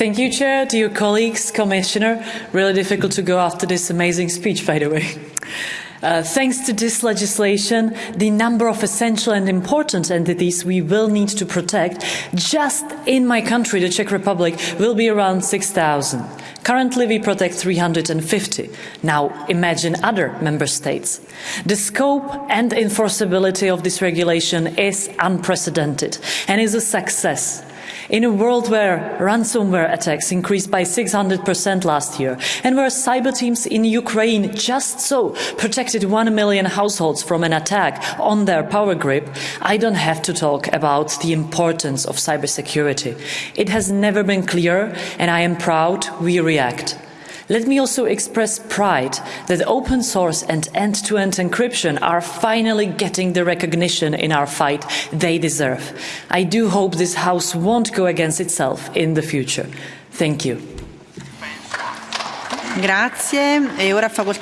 Thank you, Chair, dear colleagues, Commissioner. Really difficult to go after this amazing speech, by the way. Uh, thanks to this legislation, the number of essential and important entities we will need to protect just in my country, the Czech Republic, will be around 6,000. Currently, we protect 350. Now, imagine other member states. The scope and enforceability of this regulation is unprecedented and is a success. In a world where ransomware attacks increased by 600% last year, and where cyber teams in Ukraine just so protected 1 million households from an attack on their power grid, I don't have to talk about the importance of cybersecurity. It has never been clearer, and I am proud we react. Let me also express pride that open source and end-to-end encryption are finally getting the recognition in our fight they deserve. I do hope this House won't go against itself in the future. Thank you. Grazie. E ora